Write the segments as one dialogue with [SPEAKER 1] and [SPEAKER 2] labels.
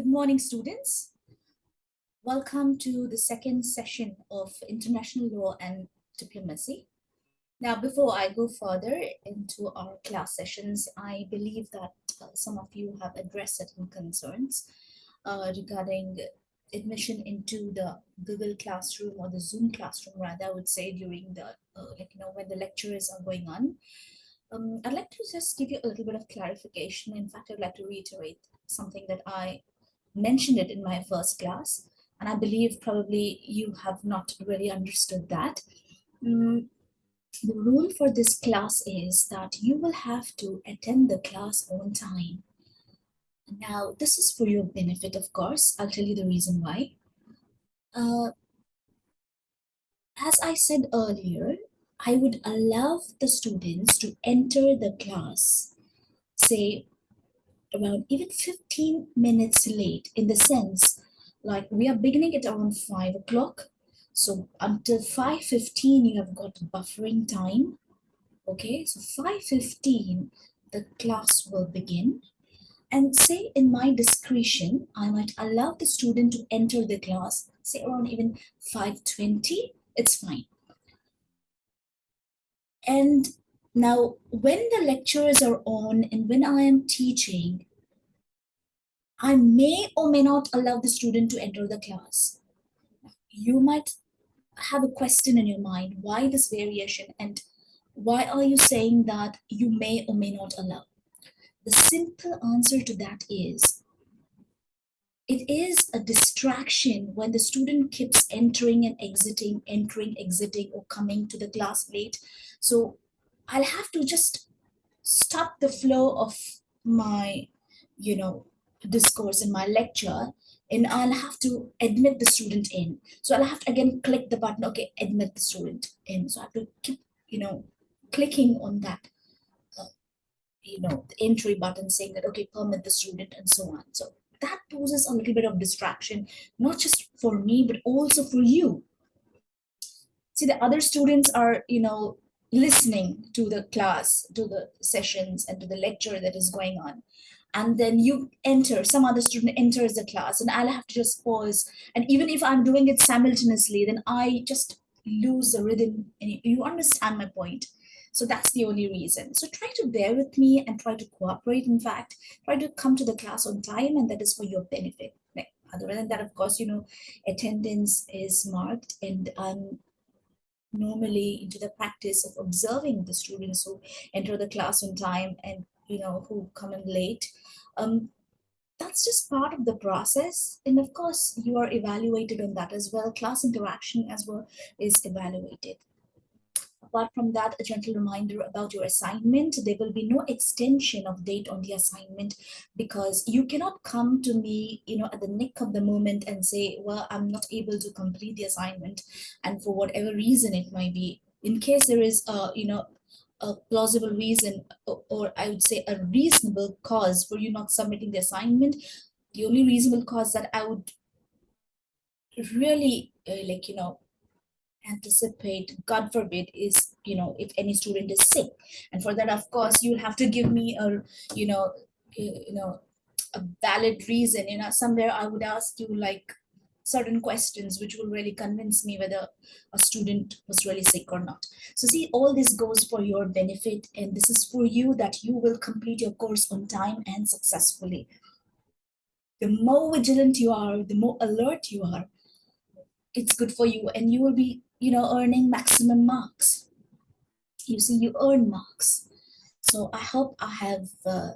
[SPEAKER 1] Good morning, students. Welcome to the second session of International Law and Diplomacy. Now, before I go further into our class sessions, I believe that uh, some of you have addressed certain concerns uh, regarding admission into the Google Classroom or the Zoom classroom, rather, I would say during the, uh, like, you know, when the lectures are going on. Um, I'd like to just give you a little bit of clarification. In fact, I'd like to reiterate something that I mentioned it in my first class, and I believe probably you have not really understood that. Mm, the rule for this class is that you will have to attend the class on time. Now, this is for your benefit, of course. I'll tell you the reason why. Uh, as I said earlier, I would allow the students to enter the class, say around even 15 minutes late in the sense like we are beginning at around 5 o'clock. So until 5.15 you have got buffering time. Okay, so 5.15 the class will begin. And say in my discretion, I might allow the student to enter the class, say around even 5.20, it's fine. And now, when the lectures are on and when I am teaching, I may or may not allow the student to enter the class. You might have a question in your mind, why this variation and why are you saying that you may or may not allow? The simple answer to that is, it is a distraction when the student keeps entering and exiting, entering, exiting, or coming to the class late. So I'll have to just stop the flow of my, you know, discourse in my lecture and I'll have to admit the student in. So I'll have to again click the button, okay, admit the student in. So I have to keep, you know, clicking on that, uh, you know, the entry button saying that, okay, permit the student and so on. So that poses a little bit of distraction, not just for me, but also for you. See, the other students are, you know, listening to the class, to the sessions and to the lecture that is going on. And then you enter, some other student enters the class and I'll have to just pause. And even if I'm doing it simultaneously, then I just lose the rhythm. And you understand my point. So that's the only reason. So try to bear with me and try to cooperate. In fact, try to come to the class on time and that is for your benefit. Other than that, of course, you know, attendance is marked and I'm normally into the practice of observing the students who enter the class on time and you know who come in late um, that's just part of the process and of course you are evaluated on that as well class interaction as well is evaluated Apart from that, a gentle reminder about your assignment. There will be no extension of date on the assignment because you cannot come to me, you know, at the nick of the moment and say, well, I'm not able to complete the assignment. And for whatever reason it might be, in case there is, a, you know, a plausible reason, or, or I would say a reasonable cause for you not submitting the assignment, the only reasonable cause that I would really uh, like, you know, anticipate god forbid is you know if any student is sick. And for that of course you'll have to give me a you know you know a valid reason. You know somewhere i would ask you like certain questions which will really convince me whether a student was really sick or not so see all this goes for your benefit and this is for you that you will complete your course on time and successfully the more vigilant you are the more alert you are it's good for you and you will be you know, earning maximum marks. You see, you earn marks. So I hope I have, uh,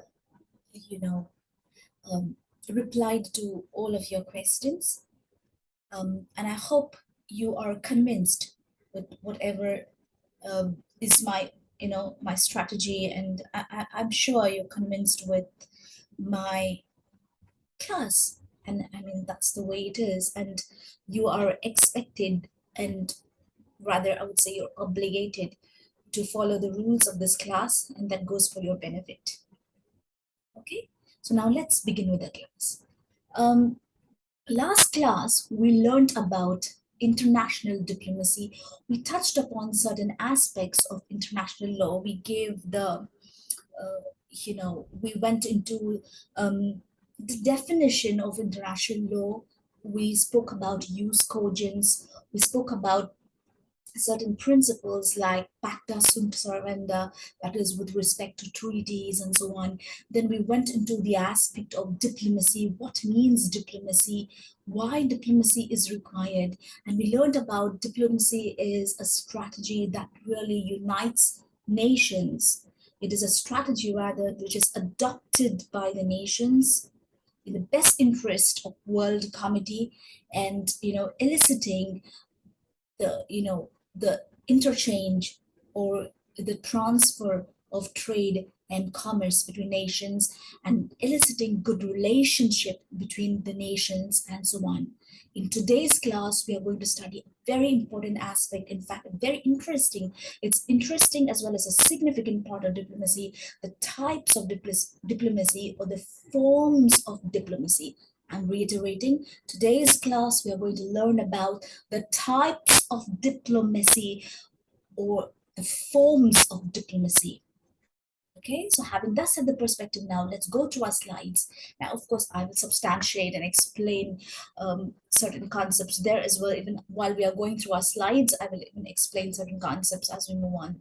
[SPEAKER 1] you know, um, replied to all of your questions. Um, and I hope you are convinced with whatever um, is my, you know, my strategy. And I, I, I'm sure you're convinced with my class. And I mean, that's the way it is. And you are expected and rather I would say you're obligated to follow the rules of this class and that goes for your benefit. Okay, so now let's begin with the class. Um, last class, we learned about international diplomacy. We touched upon certain aspects of international law. We gave the, uh, you know, we went into um, the definition of international law, we spoke about jus cogens, we spoke about certain principles like pacta sunt servanda, that is with respect to treaties and so on. Then we went into the aspect of diplomacy, what means diplomacy, why diplomacy is required. And we learned about diplomacy is a strategy that really unites nations. It is a strategy rather which is adopted by the nations in the best interest of world comity and you know eliciting the you know the interchange or the transfer of trade and commerce between nations and eliciting good relationship between the nations and so on. In today's class, we are going to study a very important aspect, in fact, very interesting. It's interesting as well as a significant part of diplomacy, the types of diplomacy or the forms of diplomacy. I'm reiterating, today's class, we are going to learn about the types of diplomacy or the forms of diplomacy. Okay, so having that set the perspective now, let's go to our slides. Now, of course, I will substantiate and explain um, certain concepts there as well. Even while we are going through our slides, I will even explain certain concepts as we move on.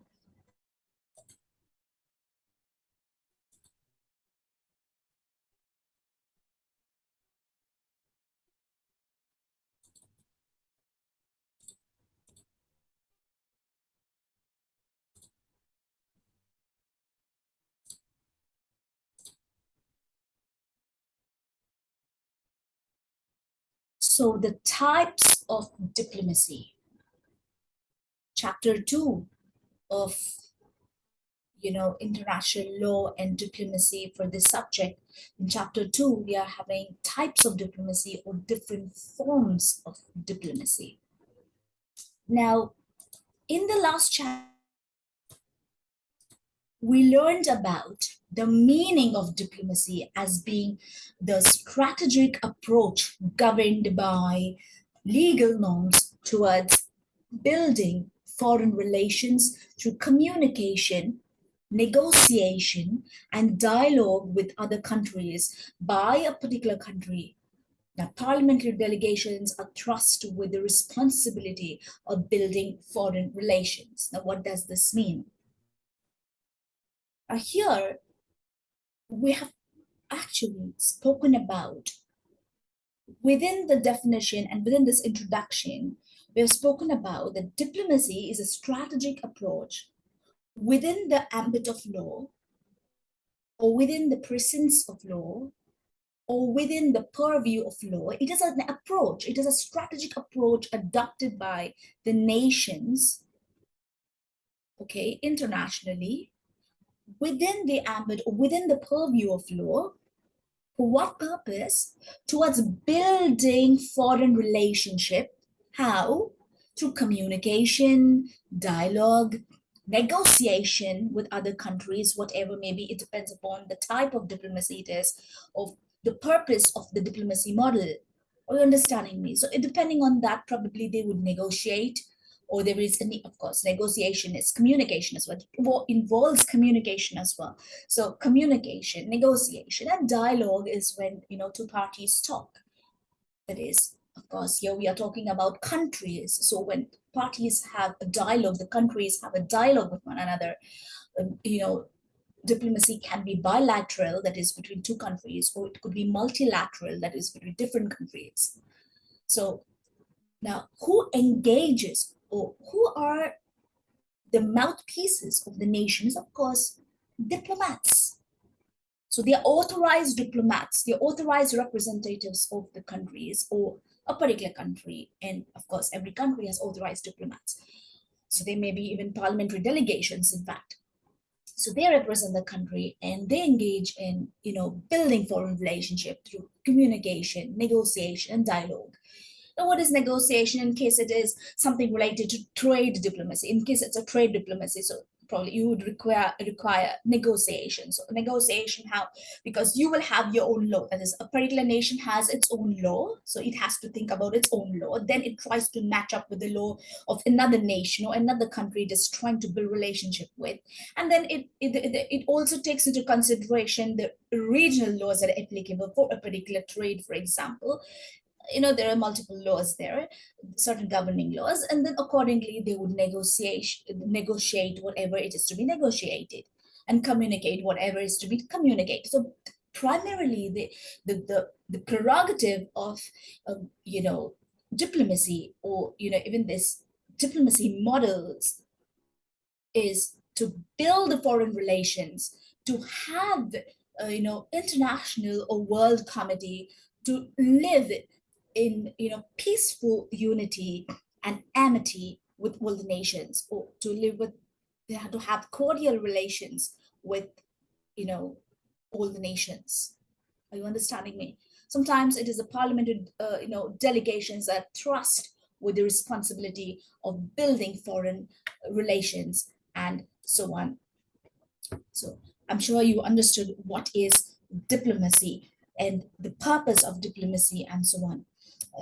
[SPEAKER 1] So the types of diplomacy. Chapter two of you know, international law and diplomacy for this subject. In chapter two, we are having types of diplomacy or different forms of diplomacy. Now, in the last chapter, we learned about the meaning of diplomacy as being the strategic approach governed by legal norms towards building foreign relations through communication, negotiation, and dialogue with other countries by a particular country. Now, parliamentary delegations are trusted with the responsibility of building foreign relations. Now, what does this mean? Uh, here, we have actually spoken about within the definition and within this introduction, we have spoken about that diplomacy is a strategic approach within the ambit of law or within the presence of law or within the purview of law. It is an approach, it is a strategic approach adopted by the nations, okay, internationally within the ambit or within the purview of law for what purpose? Towards building foreign relationship. How? Through communication dialogue negotiation with other countries whatever maybe it depends upon the type of diplomacy it is of the purpose of the diplomacy model. Are you understanding me? So depending on that probably they would negotiate or there is any, of course, negotiation is communication as well. Involves communication as well. So communication, negotiation, and dialogue is when, you know, two parties talk. That is, of course, here we are talking about countries. So when parties have a dialogue, the countries have a dialogue with one another, um, you know, diplomacy can be bilateral, that is between two countries, or it could be multilateral, that is between different countries. So now, who engages who are the mouthpieces of the nations? Of course, diplomats. So they are authorized diplomats, they're authorized representatives of the countries or a particular country. And of course, every country has authorized diplomats. So they may be even parliamentary delegations, in fact. So they represent the country and they engage in, you know, building foreign relationship through communication, negotiation, and dialogue. Now, what is negotiation in case it is something related to trade diplomacy? In case it's a trade diplomacy, so probably you would require require negotiation. So negotiation how because you will have your own law. That is, a particular nation has its own law, so it has to think about its own law. Then it tries to match up with the law of another nation or another country it is trying to build relationship with, and then it it, it also takes into consideration the regional laws that are applicable for a particular trade, for example, you know there are multiple laws there certain governing laws and then accordingly they would negotiate negotiate whatever it is to be negotiated and communicate whatever is to be communicated. So primarily the the the, the prerogative of um, you know diplomacy or you know even this diplomacy models is to build the foreign relations to have uh, you know international or world comity to live in you know peaceful unity and amity with all the nations or to live with to have cordial relations with you know all the nations. Are you understanding me? Sometimes it is the parliamentary uh, you know delegations that trust with the responsibility of building foreign relations and so on. So i'm sure you understood what is diplomacy and the purpose of diplomacy and so on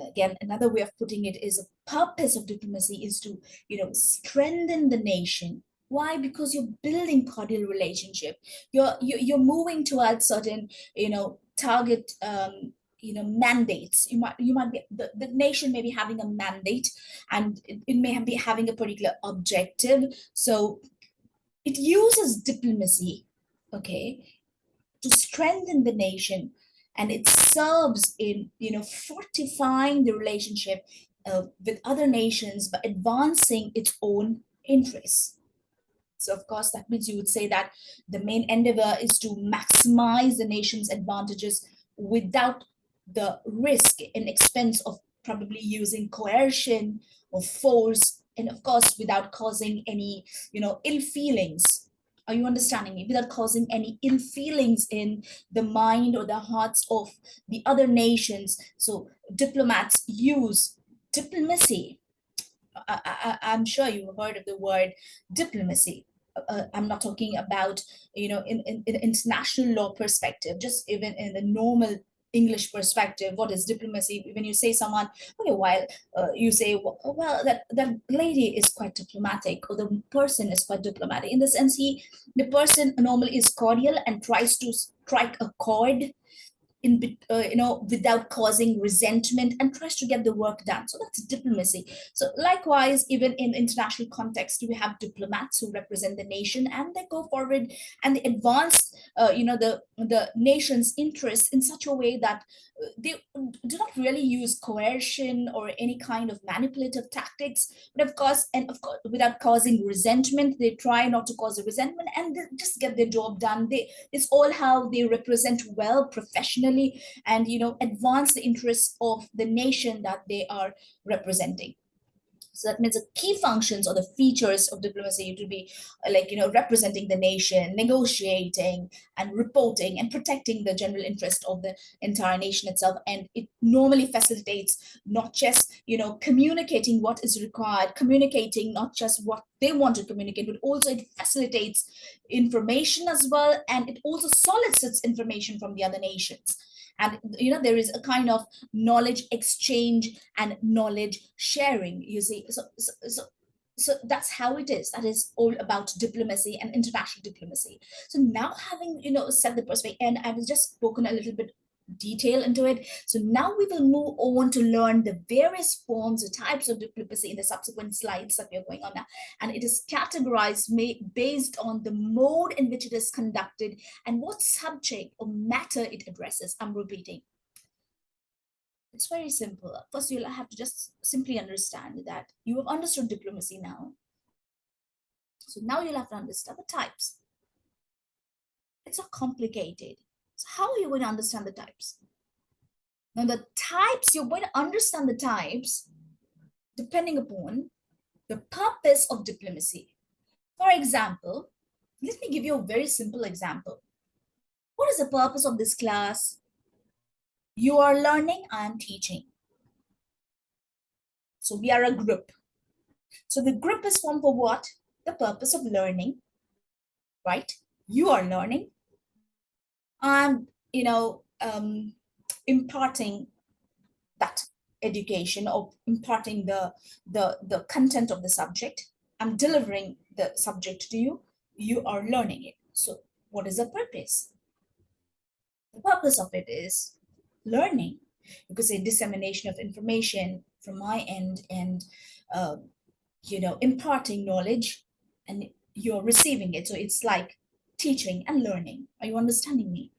[SPEAKER 1] again, another way of putting it is the purpose of diplomacy is to, you know, strengthen the nation. Why? Because you're building cordial relationship. You're you're moving towards certain, you know, target um, you know mandates you might you might be the, the nation may be having a mandate and it, it may be having a particular objective so it uses diplomacy okay to strengthen the nation and it serves in you know fortifying the relationship uh, with other nations but advancing its own interests. So of course that means you would say that the main endeavor is to maximize the nation's advantages without the risk and expense of probably using coercion or force and of course without causing any you know ill feelings are you understanding me? Without causing any ill feelings in the mind or the hearts of the other nations. So diplomats use diplomacy. I, am sure you've heard of the word diplomacy. Uh, uh, I'm not talking about, you know, in, in, in international law perspective, just even in the normal English perspective, what is diplomacy? When you say someone, okay, while uh, you say, well, that that lady is quite diplomatic, or the person is quite diplomatic. In the sense, he, the person normally is cordial and tries to strike a chord in uh, you know without causing resentment and tries to get the work done so that's diplomacy so likewise even in international context we have diplomats who represent the nation and they go forward and they advance uh, you know the the nation's interests in such a way that uh, they do not really use coercion or any kind of manipulative tactics but of course and of course without causing resentment they try not to cause a resentment and just get their job done. They it's all how they represent well professionally and you know advance the interests of the nation that they are representing so that means the key functions or the features of diplomacy to be uh, like, you know, representing the nation, negotiating and reporting and protecting the general interest of the entire nation itself. And it normally facilitates not just, you know, communicating what is required, communicating not just what they want to communicate, but also it facilitates information as well. And it also solicits information from the other nations and you know there is a kind of knowledge exchange and knowledge sharing you see. So, so, so so that's how it is. That is all about diplomacy and international diplomacy. So now having you know set the perspective and i've just spoken a little bit detail into it. So now we will move on to learn the various forms or types of diplomacy in the subsequent slides that we are going on now. And it is categorized based on the mode in which it is conducted and what subject or matter it addresses. I'm repeating. It's very simple. First, you'll have to just simply understand that you have understood diplomacy now. So now you'll have to understand the types. It's not complicated. So how are you going to understand the types? Now the types, you're going to understand the types depending upon the purpose of diplomacy. For example, let me give you a very simple example. What is the purpose of this class? You are learning, I am teaching. So we are a group. So the group is formed for what? The purpose of learning right? You are learning. I'm, you know, um, imparting that education or imparting the, the, the content of the subject. I'm delivering the subject to you. You are learning it. So what is the purpose? The purpose of it is learning. You could say dissemination of information from my end and, uh, you know, imparting knowledge and you're receiving it. So it's like teaching and learning. Are you understanding me?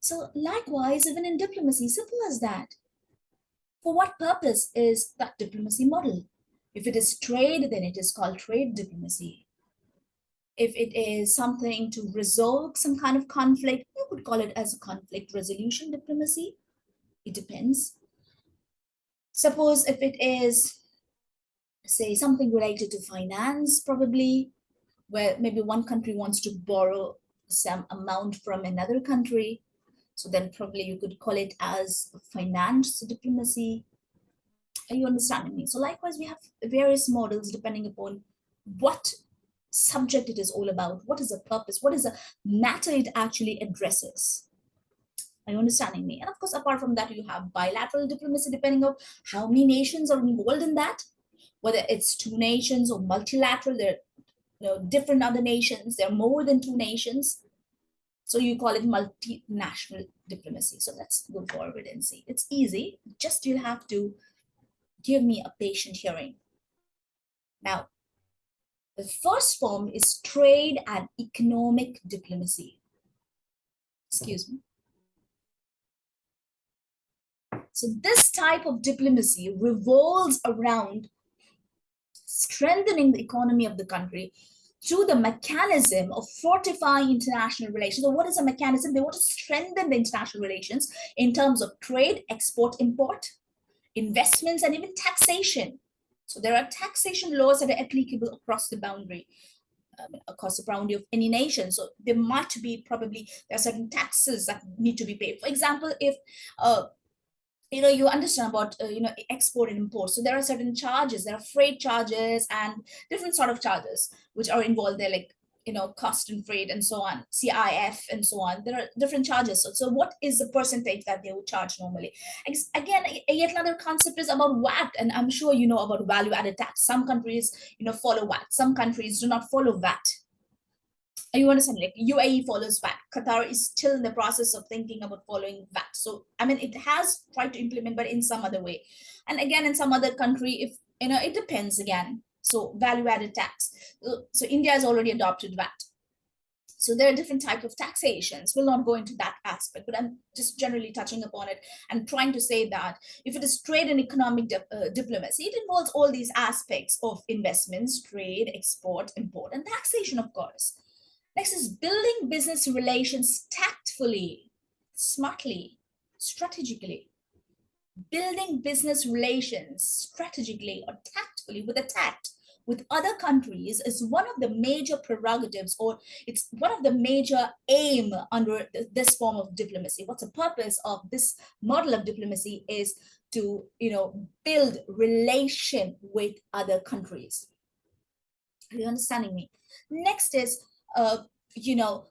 [SPEAKER 1] So likewise, even in diplomacy, simple as that. For what purpose is that diplomacy model? If it is trade, then it is called trade diplomacy. If it is something to resolve some kind of conflict, you could call it as a conflict resolution diplomacy. It depends. Suppose if it is, say, something related to finance, probably, where maybe one country wants to borrow some amount from another country. So then probably you could call it as finance diplomacy. Are you understanding me? So likewise, we have various models depending upon what subject it is all about, what is the purpose, what is the matter it actually addresses. Are you understanding me? And of course, apart from that, you have bilateral diplomacy, depending on how many nations are involved in that, whether it's two nations or multilateral, there you know, different other nations. There are more than two nations. So you call it multinational diplomacy. So let's go forward and see. It's easy. Just you'll have to give me a patient hearing. Now, the first form is trade and economic diplomacy. Excuse me. So this type of diplomacy revolves around strengthening the economy of the country through the mechanism of fortifying international relations. So what is a mechanism? They want to strengthen the international relations in terms of trade, export, import, investments, and even taxation. So there are taxation laws that are applicable across the boundary, um, across the boundary of any nation. So there might be probably, there are certain taxes that need to be paid. For example, if uh, you know, you understand about, uh, you know, export and import. So there are certain charges, there are freight charges and different sort of charges which are involved there, like, you know, cost and freight and so on, CIF and so on. There are different charges. So, so what is the percentage that they would charge normally? Again, yet another concept is about VAT. And I'm sure you know about value added tax. Some countries, you know, follow VAT. Some countries do not follow VAT you understand like UAE follows VAT. Qatar is still in the process of thinking about following VAT. So I mean it has tried to implement, but in some other way. And again, in some other country, if you know, it depends again. So value added tax. So India has already adopted VAT. So there are different types of taxations. We'll not go into that aspect, but I'm just generally touching upon it and trying to say that if it is trade and economic di uh, diplomacy, it involves all these aspects of investments, trade, export, import, and taxation, of course. Next is building business relations tactfully, smartly, strategically. Building business relations strategically or tactfully with a tact with other countries is one of the major prerogatives or it's one of the major aim under this form of diplomacy. What's the purpose of this model of diplomacy is to, you know, build relation with other countries. Are you understanding me? Next is uh, you know,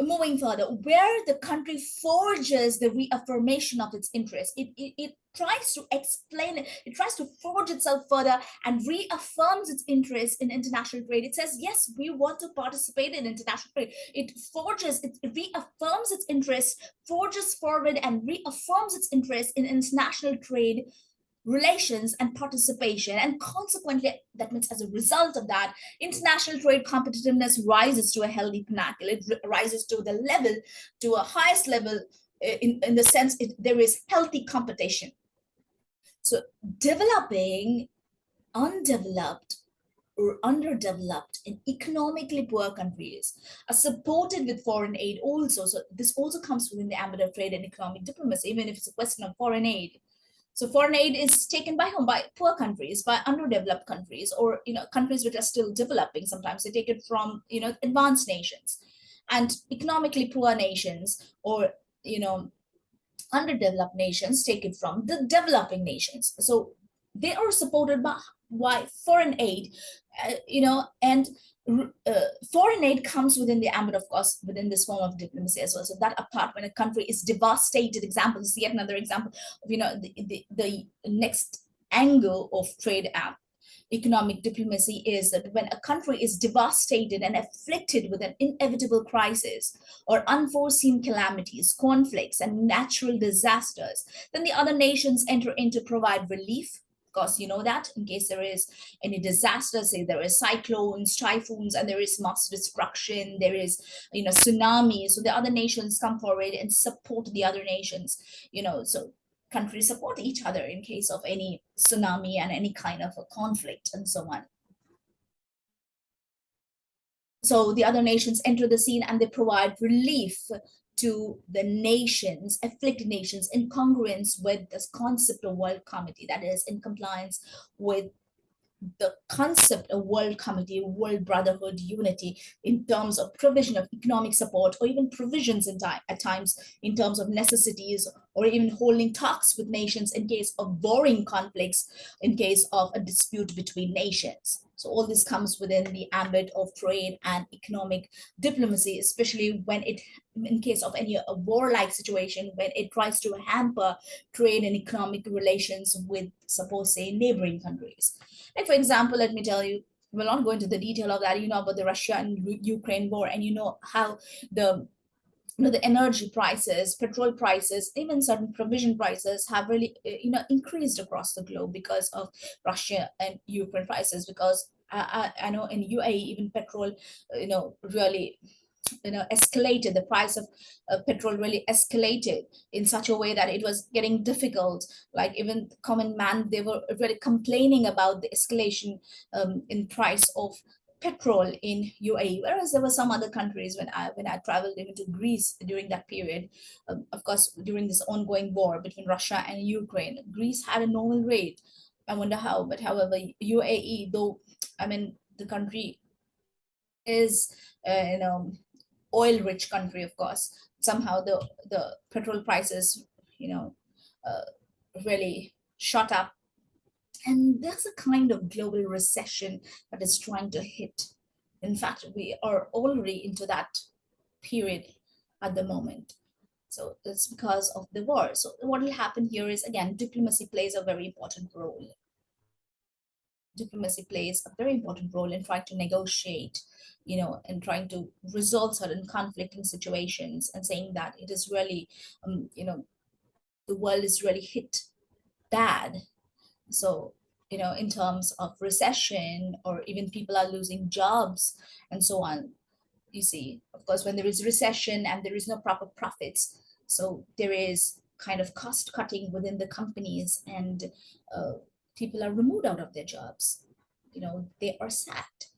[SPEAKER 1] moving further, where the country forges the reaffirmation of its interest, it, it, it tries to explain it, it tries to forge itself further and reaffirms its interest in international trade. It says, yes, we want to participate in international trade. It forges, it reaffirms its interest, forges forward and reaffirms its interest in international trade relations and participation and consequently that means as a result of that international trade competitiveness rises to a healthy pinnacle. It rises to the level to a highest level eh, in, in the sense it, there is healthy competition. So developing undeveloped or underdeveloped and economically poor countries are supported with foreign aid also. So this also comes within the ambit of trade and economic diplomacy even if it's a question of foreign aid so foreign aid is taken by whom? By poor countries, by underdeveloped countries, or you know countries which are still developing. Sometimes they take it from you know advanced nations, and economically poor nations, or you know underdeveloped nations take it from the developing nations. So they are supported by, by foreign aid, uh, you know, and uh, foreign aid comes within the ambit, of course, within this form of diplomacy as well. So that apart, when a country is devastated, example is yet another example of you know the, the, the next angle of trade app economic diplomacy is that when a country is devastated and afflicted with an inevitable crisis or unforeseen calamities, conflicts, and natural disasters, then the other nations enter in to provide relief, course, you know that in case there is any disaster, say there is cyclones, typhoons, and there is mass destruction, there is, you know, tsunami. So the other nations come forward and support the other nations, you know, so countries support each other in case of any tsunami and any kind of a conflict and so on. So the other nations enter the scene and they provide relief to the nations, afflicted nations, in congruence with this concept of World Comity, that is in compliance with the concept of world comity, world brotherhood, unity in terms of provision of economic support or even provisions in time, at times in terms of necessities or even holding talks with nations in case of warring conflicts, in case of a dispute between nations. So all this comes within the ambit of trade and economic diplomacy, especially when it, in case of any a warlike situation, when it tries to hamper trade and economic relations with, suppose, say, neighboring countries. Like, for example, let me tell you, we'll not go into the detail of that. You know about the Russia and Ukraine war, and you know how the you know the energy prices petrol prices even certain provision prices have really uh, you know increased across the globe because of russia and ukraine prices because i i, I know in uae even petrol uh, you know really you know escalated. The price of uh, petrol really escalated in such a way that it was getting difficult. Like even common man they were really complaining about the escalation um, in price of petrol in UAE, whereas there were some other countries when I when I traveled even to Greece during that period, um, of course, during this ongoing war between Russia and Ukraine, Greece had a normal rate. I wonder how, but however, UAE, though, I mean, the country is, uh, you know, oil-rich country, of course. Somehow the the petrol prices, you know, uh, really shot up and there's a kind of global recession that is trying to hit. In fact, we are already into that period at the moment. So it's because of the war. So what will happen here is, again, diplomacy plays a very important role. Diplomacy plays a very important role in trying to negotiate, you know, and trying to resolve certain conflicting situations and saying that it is really, um, you know, the world is really hit bad so, you know, in terms of recession or even people are losing jobs and so on, you see, of course, when there is recession and there is no proper profits, so there is kind of cost cutting within the companies and uh, people are removed out of their jobs. You know, they are sacked.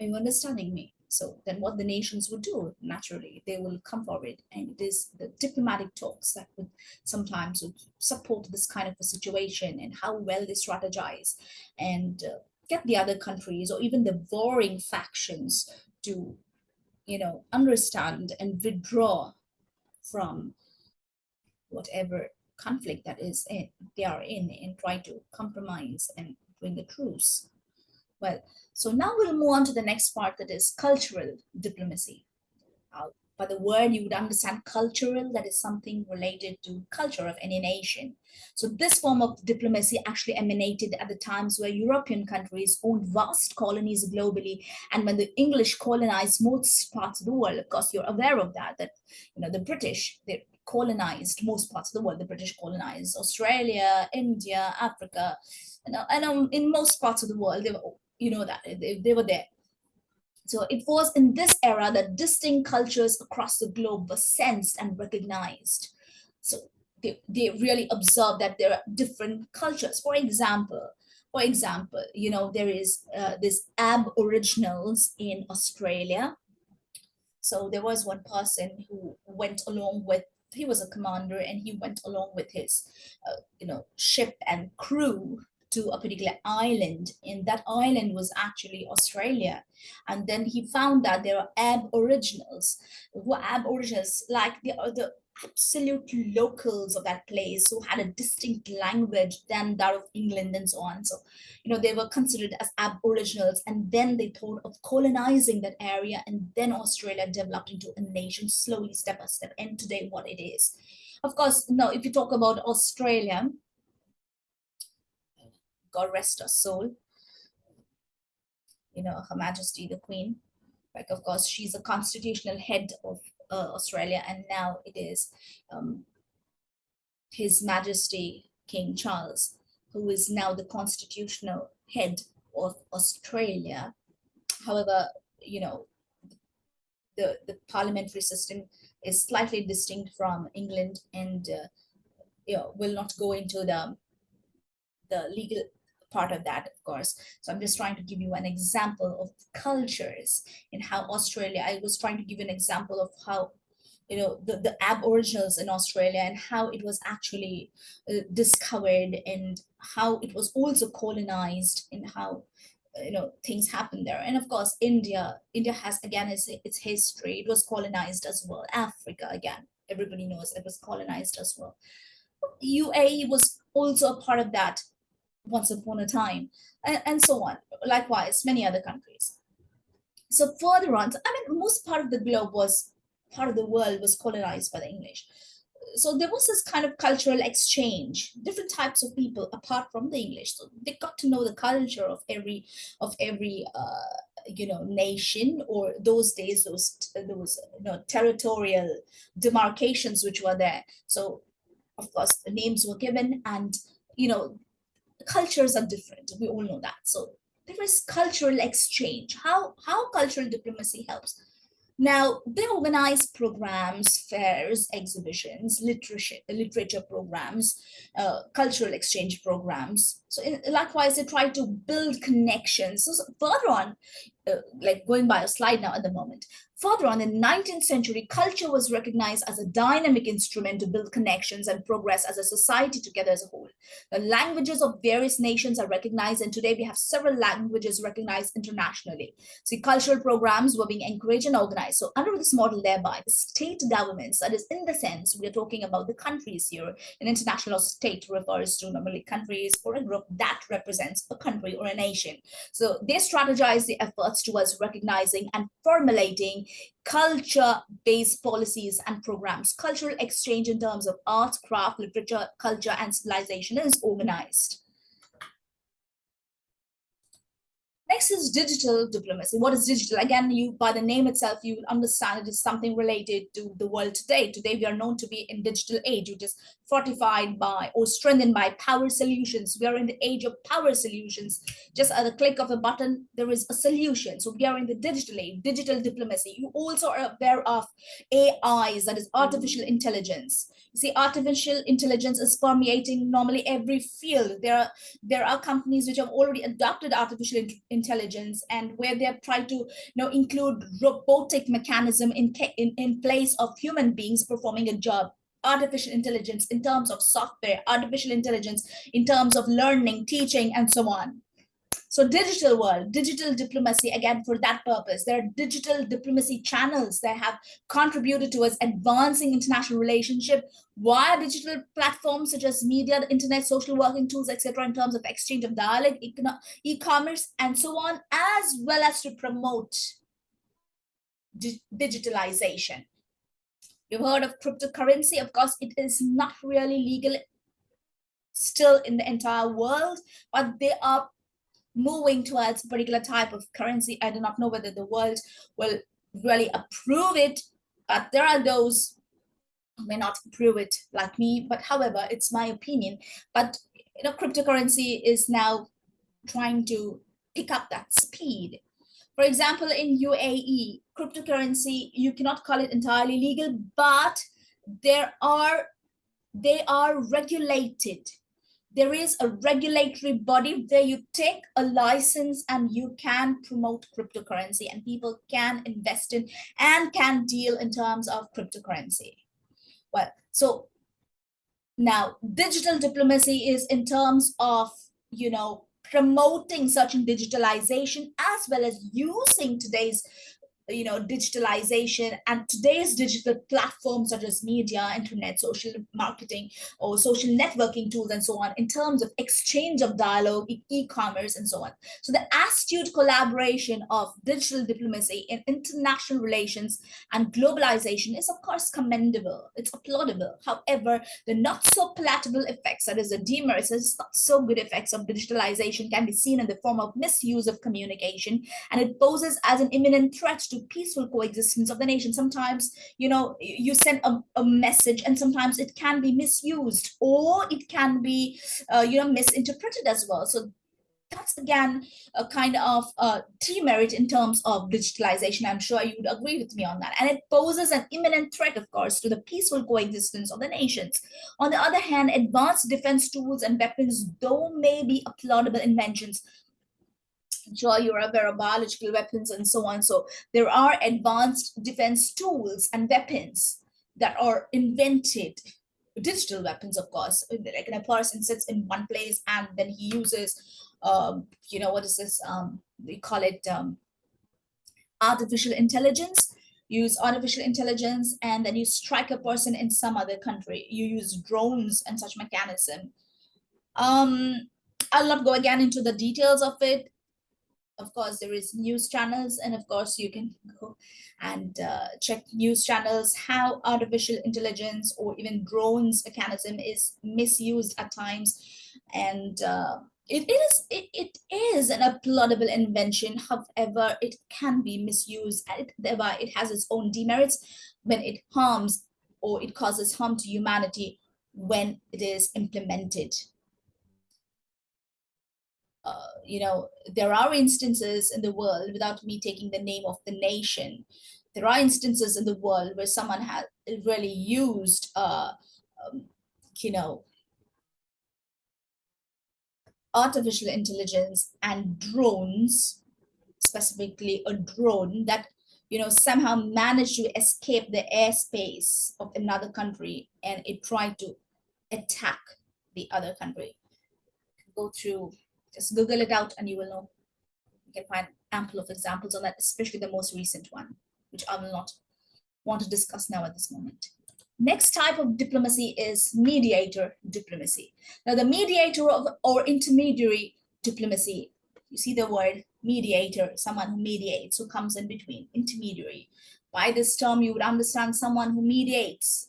[SPEAKER 1] Are you understanding me? So then what the nations would do, naturally, they will come forward and it is the diplomatic talks that would sometimes would support this kind of a situation and how well they strategize and uh, get the other countries or even the warring factions to, you know, understand and withdraw from whatever conflict that is in, they are in and try to compromise and bring a truce. Well, so now we'll move on to the next part that is cultural diplomacy. Uh, by the word, you would understand cultural, that is something related to culture of any nation. So this form of diplomacy actually emanated at the times where European countries owned vast colonies globally. And when the English colonized most parts of the world, of course, you're aware of that, that, you know, the British, they colonized most parts of the world. The British colonized Australia, India, Africa, you know, and um, in most parts of the world, they were you know that they, they were there. So it was in this era that distinct cultures across the globe were sensed and recognized. So they, they really observed that there are different cultures. For example, for example, you know, there is uh, this Aboriginals in Australia. So there was one person who went along with, he was a commander and he went along with his, uh, you know, ship and crew to a particular island and that island was actually Australia. And then he found that there are aboriginals who are aboriginals like the, the absolute locals of that place who had a distinct language than that of England and so on. So, you know, they were considered as aboriginals and then they thought of colonizing that area and then Australia developed into a nation slowly, step by step, and today what it is. Of course, now if you talk about Australia, God rest her soul, you know, Her Majesty the Queen, like of course she's a constitutional head of uh, Australia, and now it is um, His Majesty King Charles, who is now the constitutional head of Australia. However, you know, the, the parliamentary system is slightly distinct from England and uh, you know, will not go into the, the legal part of that, of course. So I'm just trying to give you an example of cultures in how Australia, I was trying to give an example of how you know, the, the aboriginals in Australia and how it was actually uh, discovered and how it was also colonized and how, uh, you know, things happened there. And of course, India, India has, again, its, its history. It was colonized as well. Africa, again, everybody knows it was colonized as well. UAE was also a part of that once upon a time, and, and so on. Likewise, many other countries. So further on, I mean, most part of the globe was, part of the world was colonized by the English. So there was this kind of cultural exchange, different types of people apart from the English. So they got to know the culture of every, of every, uh, you know, nation or those days, those, those, you know, territorial demarcations which were there. So of course, the names were given and, you know, cultures are different. We all know that. So there is cultural exchange. How, how cultural diplomacy helps? Now, they organize programs, fairs, exhibitions, literature, literature programs, uh, cultural exchange programs. So in, likewise, they try to build connections. So, further on, uh, like going by a slide now at the moment, Further on, in the 19th century, culture was recognized as a dynamic instrument to build connections and progress as a society together as a whole. The languages of various nations are recognized, and today we have several languages recognized internationally. See, cultural programs were being encouraged and organized. So under this model, thereby, the state governments, that is in the sense, we are talking about the countries here, an international state refers to normally countries or a group that represents a country or a nation. So they strategize the efforts towards recognizing and formulating culture-based policies and programs. Cultural exchange in terms of art, craft, literature, culture, and civilization is organized. Next is digital diplomacy. What is digital? Again, you by the name itself, you will understand it is something related to the world today. Today, we are known to be in digital age, You is fortified by or strengthened by power solutions. We are in the age of power solutions. Just at the click of a button, there is a solution. So we are in the digital age, digital diplomacy. You also are aware of AIs, that is artificial intelligence. You see, artificial intelligence is permeating normally every field. There are, there are companies which have already adopted artificial intelligence and where they've tried to you know include robotic mechanism in, in in place of human beings performing a job artificial intelligence in terms of software artificial intelligence in terms of learning teaching and so on so digital world, digital diplomacy, again, for that purpose, there are digital diplomacy channels that have contributed towards advancing international relationship via digital platforms such as media, the internet, social working tools, etc., in terms of exchange of dialogue, e-commerce, and so on, as well as to promote di digitalization. You've heard of cryptocurrency. Of course, it is not really legal still in the entire world, but they are moving towards a particular type of currency. I do not know whether the world will really approve it, but there are those who may not approve it like me, but however, it's my opinion. But you know, cryptocurrency is now trying to pick up that speed. For example, in UAE, cryptocurrency, you cannot call it entirely legal, but there are they are regulated there is a regulatory body where you take a license and you can promote cryptocurrency and people can invest in and can deal in terms of cryptocurrency. Well, so now digital diplomacy is in terms of you know, promoting certain digitalization as well as using today's you know digitalization. And today's digital platforms such as media internet social marketing or social networking tools and so on in terms of exchange of dialogue e-commerce and so on. So the astute collaboration of digital diplomacy in international relations and globalization is of course commendable. It's applaudable. However the not so palatable effects that is the demerits not so good effects of digitalization can be seen in the form of misuse of communication and it poses as an imminent threat to peaceful coexistence of the nation. Sometimes, you know, you send a, a message and sometimes it can be misused or it can be, uh, you know, misinterpreted as well. So that's again a kind of uh, demerit in terms of digitalization. I'm sure you would agree with me on that. And it poses an imminent threat, of course, to the peaceful coexistence of the nations. On the other hand, advanced defense tools and weapons, though may be applaudable inventions, sure you're aware biological weapons and so on. So there are advanced defense tools and weapons that are invented digital weapons, of course, like a person sits in one place and then he uses, um, you know, what is this? Um, we call it um, artificial intelligence. use artificial intelligence and then you strike a person in some other country. You use drones and such mechanism. Um, I'll not go again into the details of it of course there is news channels and of course you can go and uh, check news channels how artificial intelligence or even drones mechanism is misused at times. And uh, it is it, it is an applaudable invention. However it can be misused and thereby it has its own demerits when it harms or it causes harm to humanity when it is implemented uh, you know, there are instances in the world, without me taking the name of the nation, there are instances in the world where someone has really used, uh, um, you know, artificial intelligence and drones, specifically a drone that, you know, somehow managed to escape the airspace of another country and it tried to attack the other country. Go through just Google it out and you will know. You can find ample of examples on that, especially the most recent one, which I will not want to discuss now at this moment. Next type of diplomacy is mediator diplomacy. Now the mediator of, or intermediary diplomacy, you see the word mediator, someone who mediates, who comes in between, intermediary. By this term, you would understand someone who mediates,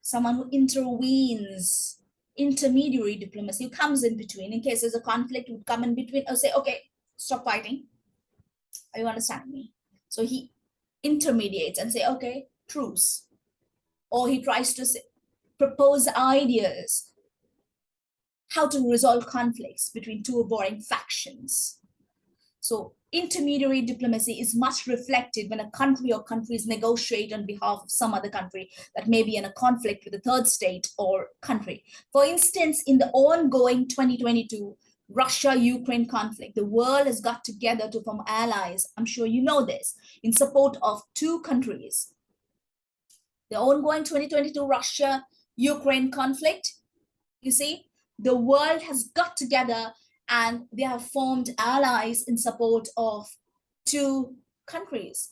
[SPEAKER 1] someone who intervenes, intermediary diplomacy comes in between in case there's a conflict would come in between or say okay stop fighting. Are you understanding me? So he intermediates and say okay truce. Or he tries to say, propose ideas how to resolve conflicts between two warring factions so intermediary diplomacy is much reflected when a country or countries negotiate on behalf of some other country that may be in a conflict with a third state or country. For instance, in the ongoing 2022 Russia-Ukraine conflict, the world has got together to form allies, I'm sure you know this, in support of two countries. The ongoing 2022 Russia-Ukraine conflict, you see, the world has got together and they have formed allies in support of two countries.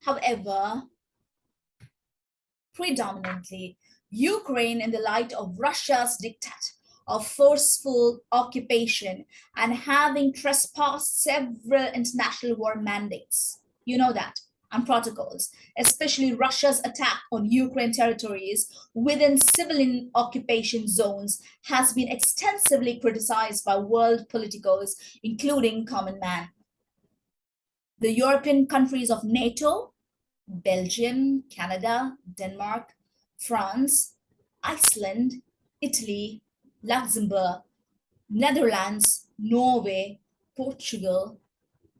[SPEAKER 1] However, predominantly, Ukraine in the light of Russia's diktat of forceful occupation and having trespassed several international war mandates. You know that and protocols, especially Russia's attack on Ukraine territories within civilian occupation zones has been extensively criticized by world politicos, including Common Man. The European countries of NATO, Belgium, Canada, Denmark, France, Iceland, Italy, Luxembourg, Netherlands, Norway, Portugal,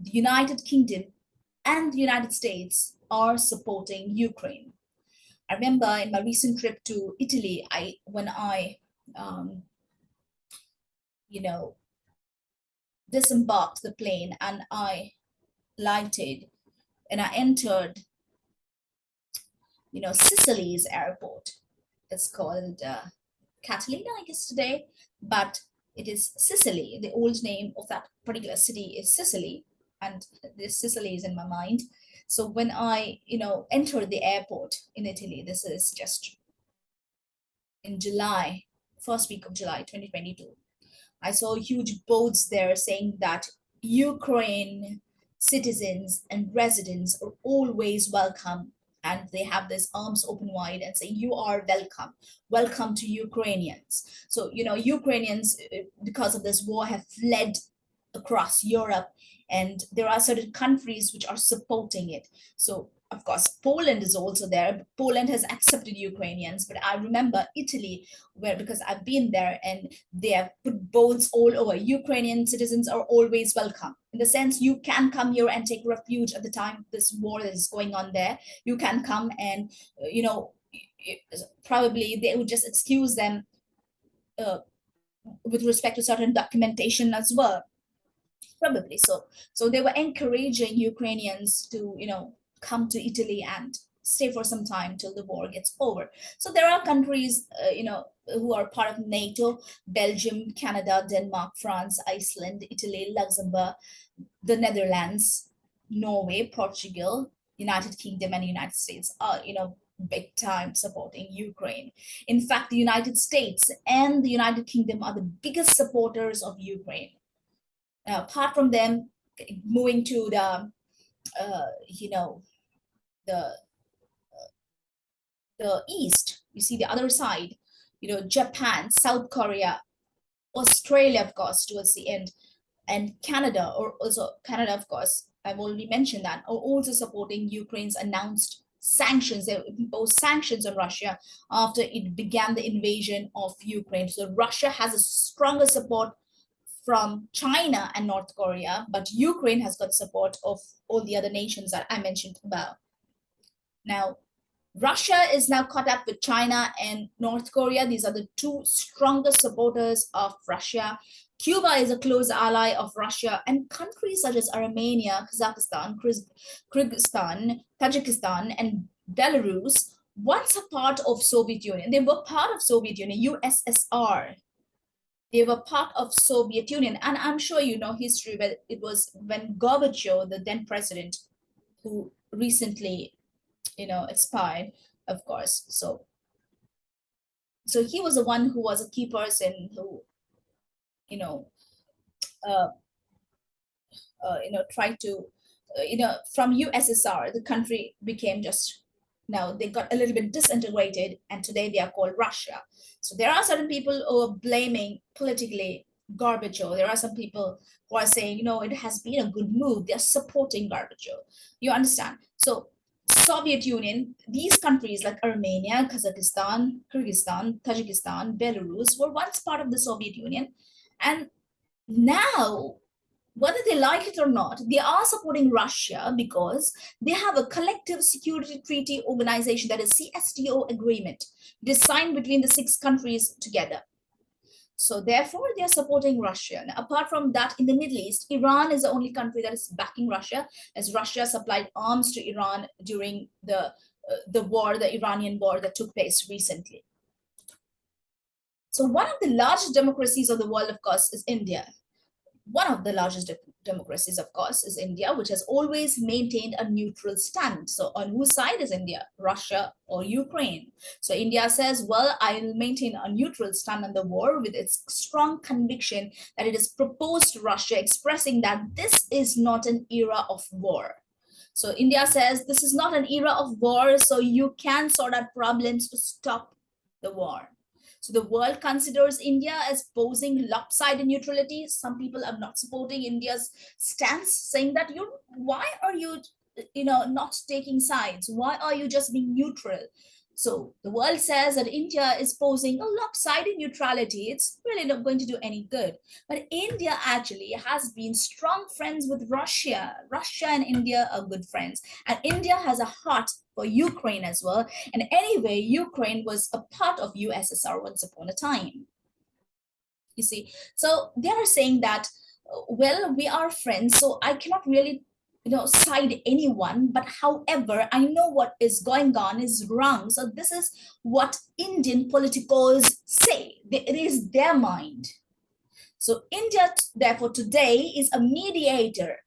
[SPEAKER 1] the United Kingdom, and the United States are supporting Ukraine. I remember in my recent trip to Italy, I when I, um, you know, disembarked the plane and I lighted and I entered, you know, Sicily's airport. It's called uh, Catalina, I guess today, but it is Sicily. The old name of that particular city is Sicily, and this Sicily is in my mind. So when I, you know, entered the airport in Italy, this is just in July, first week of July 2022, I saw huge boards there saying that Ukraine citizens and residents are always welcome and they have this arms open wide and say you are welcome welcome to ukrainians so you know ukrainians uh, because of this war have fled across europe and there are certain countries which are supporting it so of course, Poland is also there. Poland has accepted Ukrainians, but I remember Italy, where because I've been there and they have put boards all over. Ukrainian citizens are always welcome. In the sense, you can come here and take refuge at the time this war is going on there. You can come and, you know, probably they would just excuse them uh, with respect to certain documentation as well probably so so they were encouraging ukrainians to you know come to Italy and stay for some time till the war gets over. So there are countries, uh, you know, who are part of NATO, Belgium, Canada, Denmark, France, Iceland, Italy, Luxembourg, the Netherlands, Norway, Portugal, United Kingdom and United States are, you know, big time supporting Ukraine. In fact, the United States and the United Kingdom are the biggest supporters of Ukraine. Now, apart from them, moving to the, uh, you know, the the east you see the other side you know japan south korea australia of course towards the end and canada or also canada of course. I've already mentioned that. Are also supporting ukraine's announced sanctions. They imposed sanctions on russia after it began the invasion of ukraine. So russia has a stronger support from China and North Korea, but Ukraine has got support of all the other nations that I mentioned about. Now, Russia is now caught up with China and North Korea. These are the two strongest supporters of Russia. Cuba is a close ally of Russia and countries such as Armenia, Kazakhstan, Kyrgyzstan, Tajikistan, and Belarus, once a part of Soviet Union. They were part of Soviet Union, USSR. They were part of Soviet Union. And I'm sure you know history, but it was when Gorbachev, the then president, who recently you know, expired, of course. So, so he was the one who was a key person who, you know, uh, uh, you know, tried to, uh, you know, from USSR, the country became just, now they got a little bit disintegrated and today they are called Russia. So there are certain people who are blaming politically Gorbachev. There are some people who are saying, you know, it has been a good move. They're supporting Gorbachev. You understand? So Soviet Union, these countries like Armenia, Kazakhstan, Kyrgyzstan, Tajikistan, Belarus were once part of the Soviet Union. And now, whether they like it or not, they are supporting Russia because they have a collective security treaty organization that is CSTO agreement. It is signed between the six countries together. So therefore, they are supporting Russia. Apart from that, in the Middle East, Iran is the only country that is backing Russia, as Russia supplied arms to Iran during the uh, the war, the Iranian war that took place recently. So one of the largest democracies of the world, of course, is India one of the largest de democracies, of course, is India, which has always maintained a neutral stand. So on whose side is India, Russia or Ukraine? So India says, well, I will maintain a neutral stand on the war with its strong conviction that it is proposed to Russia, expressing that this is not an era of war. So India says this is not an era of war, so you can sort out problems to stop the war. So the world considers India as posing lopsided neutrality. Some people are not supporting India's stance, saying that you why are you you know not taking sides? Why are you just being neutral? So the world says that India is posing a lopsided neutrality. It's really not going to do any good. But India actually has been strong friends with Russia. Russia and India are good friends. And India has a heart for Ukraine as well. And anyway, Ukraine was a part of USSR once upon a time. You see, so they are saying that, uh, well, we are friends, so I cannot really you know side anyone but however i know what is going on is wrong so this is what indian politicals say it is their mind So India, therefore, today is a mediator.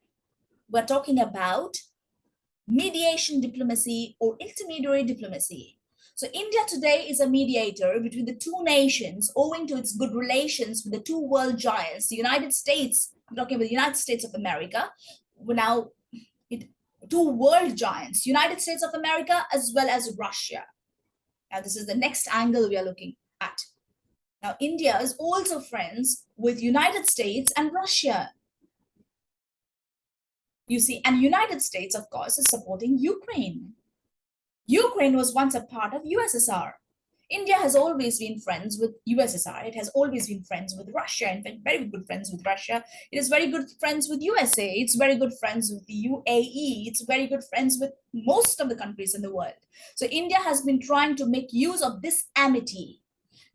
[SPEAKER 1] We're talking about mediation diplomacy or intermediary diplomacy. So India today is a mediator between the two nations owing to its good relations with the two world giants, the United States, I'm talking about the United States of America, now it, two world giants, United States of America as well as Russia. Now this is the next angle we are looking at. Now, India is also friends with United States and Russia. You see, and United States, of course, is supporting Ukraine. Ukraine was once a part of USSR. India has always been friends with USSR. It has always been friends with Russia. In fact, very good friends with Russia. It is very good friends with USA. It's very good friends with the UAE. It's very good friends with most of the countries in the world. So India has been trying to make use of this amity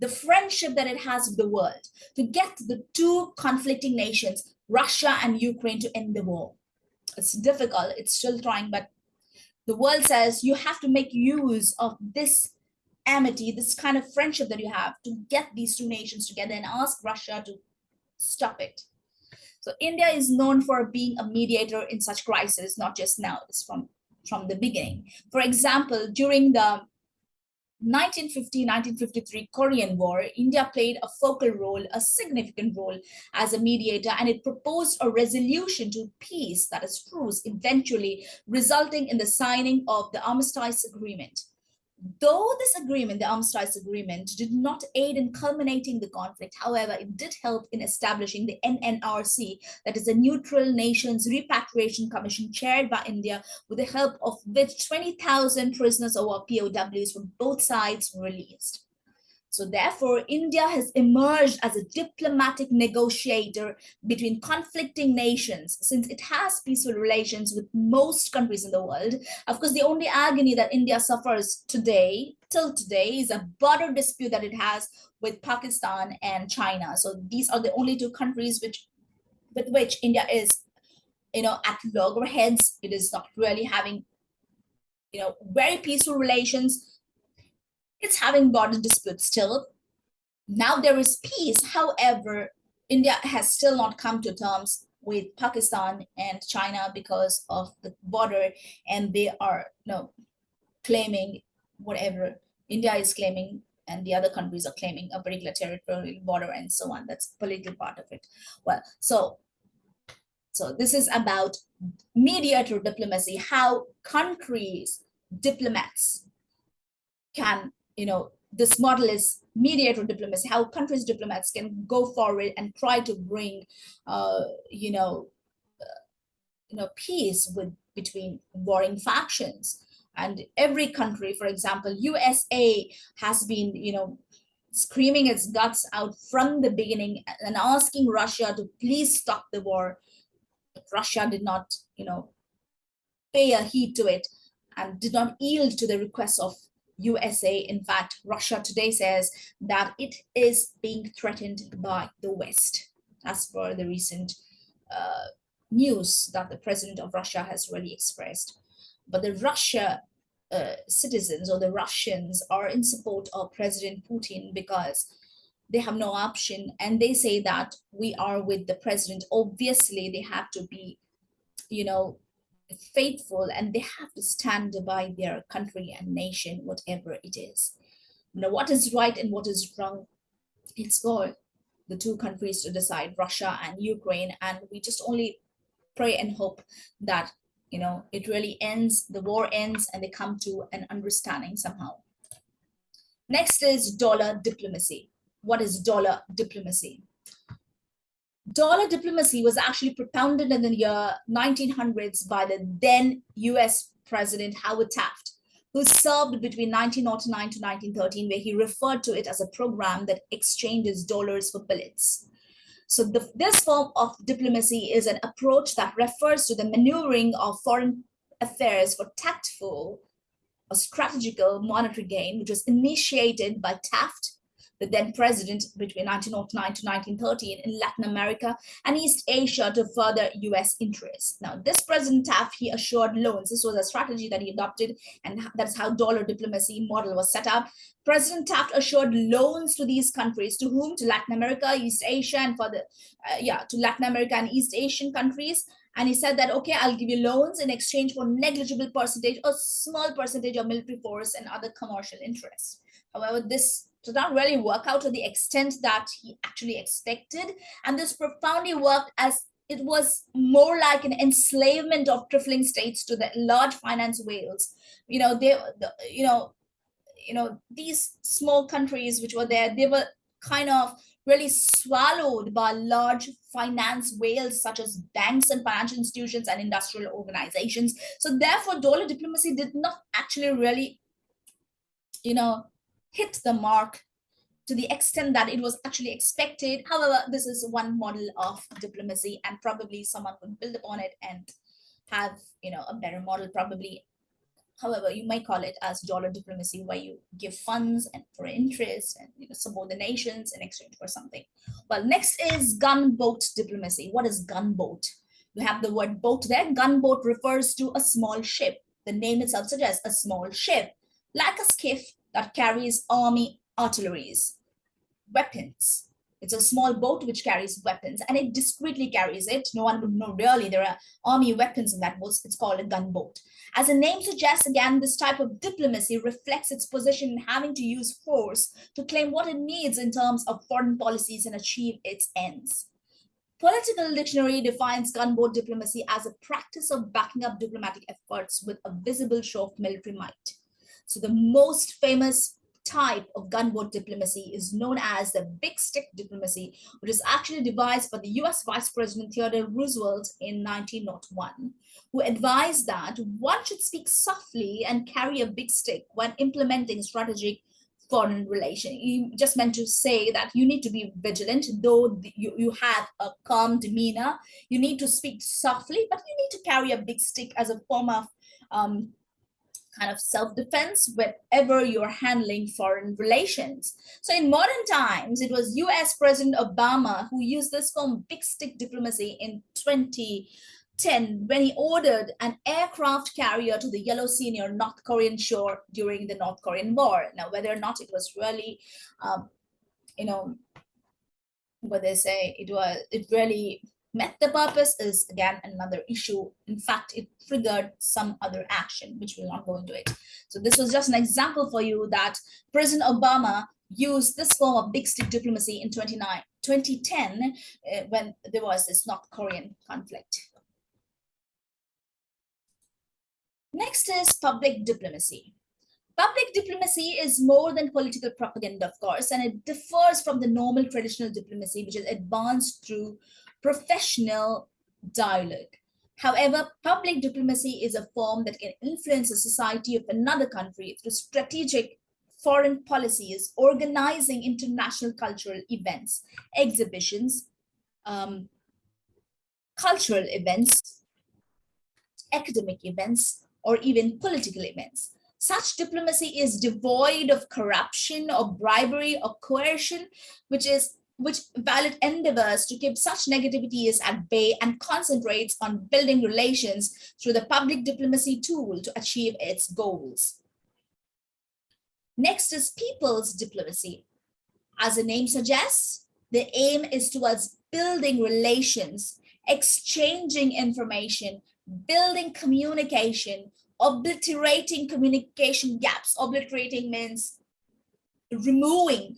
[SPEAKER 1] the friendship that it has with the world to get the two conflicting nations, Russia and Ukraine, to end the war. It's difficult, it's still trying, but the world says you have to make use of this amity, this kind of friendship that you have to get these two nations together and ask Russia to stop it. So India is known for being a mediator in such crises, not just now, it's from, from the beginning. For example, during the 1950-1953 Korean War, India played a focal role, a significant role as a mediator, and it proposed a resolution to peace, that is truce, eventually resulting in the signing of the Armistice Agreement. Though this agreement, the Armistice Agreement, did not aid in culminating the conflict, however, it did help in establishing the NNRC, that is the Neutral Nations Repatriation Commission chaired by India, with the help of which 20,000 prisoners or POWs from both sides were released. So therefore, India has emerged as a diplomatic negotiator between conflicting nations since it has peaceful relations with most countries in the world. Of course, the only agony that India suffers today, till today, is a border dispute that it has with Pakistan and China. So these are the only two countries which with which India is, you know, at loggerheads. It is not really having, you know, very peaceful relations it's having border disputes still. Now there is peace. However, India has still not come to terms with Pakistan and China because of the border and they are you know, claiming whatever India is claiming and the other countries are claiming a particular territorial border and so on. That's political part of it. Well, so so this is about mediator diplomacy, how countries, diplomats can you know, this model is mediator diplomacy, how countries diplomats can go forward and try to bring, uh, you know, uh, you know, peace with between warring factions. And every country, for example, USA has been, you know, screaming its guts out from the beginning and asking Russia to please stop the war. But Russia did not, you know, pay a heed to it and did not yield to the requests of USA. In fact, Russia today says that it is being threatened by the West, as per the recent uh, news that the president of Russia has really expressed. But the Russia uh, citizens or the Russians are in support of President Putin because they have no option and they say that we are with the president. Obviously, they have to be, you know, faithful and they have to stand by their country and nation, whatever it is. Now, what is right and what is wrong, it's for the two countries to decide, Russia and Ukraine, and we just only pray and hope that, you know, it really ends, the war ends, and they come to an understanding somehow. Next is dollar diplomacy. What is dollar diplomacy? Dollar diplomacy was actually propounded in the year 1900s by the then US President Howard Taft, who served between 1909 to 1913, where he referred to it as a program that exchanges dollars for billets. So the, this form of diplomacy is an approach that refers to the maneuvering of foreign affairs for tactful or strategical monetary gain, which was initiated by Taft the then president between 1909 to 1913 in Latin America and East Asia to further US interests. Now, this President Taft, he assured loans. This was a strategy that he adopted, and that's how dollar diplomacy model was set up. President Taft assured loans to these countries, to whom? To Latin America, East Asia, and for the, uh, yeah, to Latin America and East Asian countries. And he said that, okay, I'll give you loans in exchange for negligible percentage, a small percentage of military force and other commercial interests. However, this did not really work out to the extent that he actually expected. And this profoundly worked as it was more like an enslavement of trifling states to the large finance whales. You know, they, the, you know, you know, these small countries which were there, they were kind of really swallowed by large finance whales such as banks and financial institutions and industrial organizations. So therefore, dollar diplomacy did not actually really, you know, hit the mark to the extent that it was actually expected. However, this is one model of diplomacy and probably someone could build upon it and have, you know, a better model probably. However, you might call it as dollar diplomacy where you give funds and for interest and you know, support the nations in exchange for something. Well, next is gunboat diplomacy. What is gunboat? We have the word boat there. Gunboat refers to a small ship. The name itself suggests a small ship, like a skiff that carries army artilleries, weapons. It's a small boat which carries weapons and it discreetly carries it. No one would know really there are army weapons in that boat. It's called a gunboat. As the name suggests, again, this type of diplomacy reflects its position in having to use force to claim what it needs in terms of foreign policies and achieve its ends. Political Dictionary defines gunboat diplomacy as a practice of backing up diplomatic efforts with a visible show of military might. So the most famous type of gunboat diplomacy is known as the big stick diplomacy, which is actually devised by the US Vice President Theodore Roosevelt in 1901, who advised that one should speak softly and carry a big stick when implementing strategic foreign relation. He just meant to say that you need to be vigilant, though you, you have a calm demeanor. You need to speak softly, but you need to carry a big stick as a form of um, kind of self-defense whenever you're handling foreign relations. So in modern times, it was US President Obama who used this form big stick diplomacy in 2010 when he ordered an aircraft carrier to the Yellow Sea near North Korean shore during the North Korean War. Now, whether or not it was really, um, you know, what they say, it was, it really met the purpose is again another issue. In fact, it triggered some other action, which we will not go into it. So this was just an example for you that President Obama used this form of big stick diplomacy in 29, 2010 uh, when there was this North Korean conflict. Next is public diplomacy. Public diplomacy is more than political propaganda, of course, and it differs from the normal traditional diplomacy, which is advanced through professional dialogue. However, public diplomacy is a form that can influence the society of another country through strategic foreign policies, organizing international cultural events, exhibitions, um, cultural events, academic events, or even political events. Such diplomacy is devoid of corruption or bribery or coercion, which is which valid endeavors to keep such negativities at bay and concentrates on building relations through the public diplomacy tool to achieve its goals. Next is people's diplomacy. As the name suggests, the aim is towards building relations, exchanging information, building communication, obliterating communication gaps. Obliterating means removing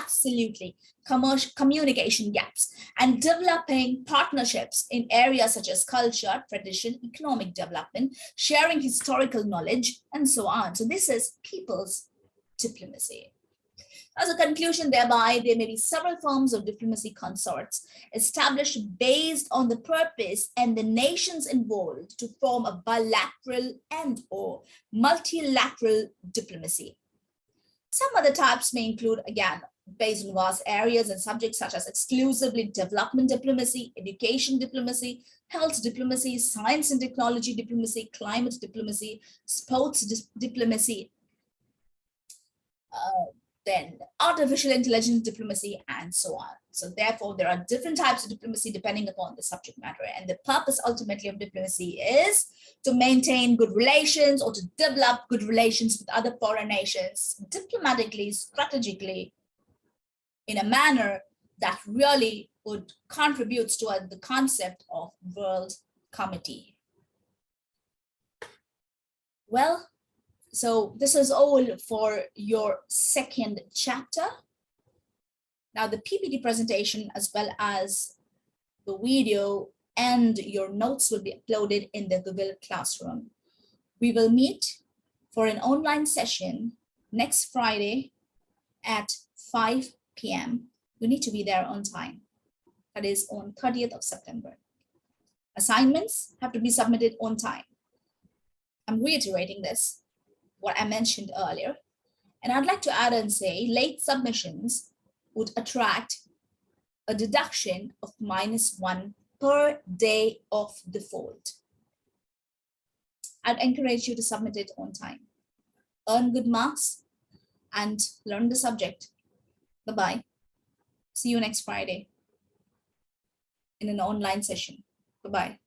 [SPEAKER 1] absolutely commercial communication gaps and developing partnerships in areas such as culture, tradition, economic development, sharing historical knowledge, and so on. So this is people's diplomacy. As a conclusion, thereby, there may be several forms of diplomacy consorts established based on the purpose and the nations involved to form a bilateral and or multilateral diplomacy. Some other types may include, again, based on vast areas and subjects such as exclusively development diplomacy, education diplomacy, health diplomacy, science and technology diplomacy, climate diplomacy, sports di diplomacy. Uh, then artificial intelligence diplomacy, and so on. So therefore, there are different types of diplomacy depending upon the subject matter. And the purpose ultimately of diplomacy is to maintain good relations or to develop good relations with other foreign nations diplomatically, strategically, in a manner that really would contribute to the concept of world comity. Well, so this is all for your second chapter. Now the PPT presentation as well as the video and your notes will be uploaded in the Google Classroom. We will meet for an online session next Friday at 5 p.m. You need to be there on time. That is on 30th of September. Assignments have to be submitted on time. I'm reiterating this what I mentioned earlier. And I'd like to add and say late submissions would attract a deduction of minus one per day of default. I'd encourage you to submit it on time. Earn good marks and learn the subject. Bye-bye. See you next Friday in an online session. Bye-bye.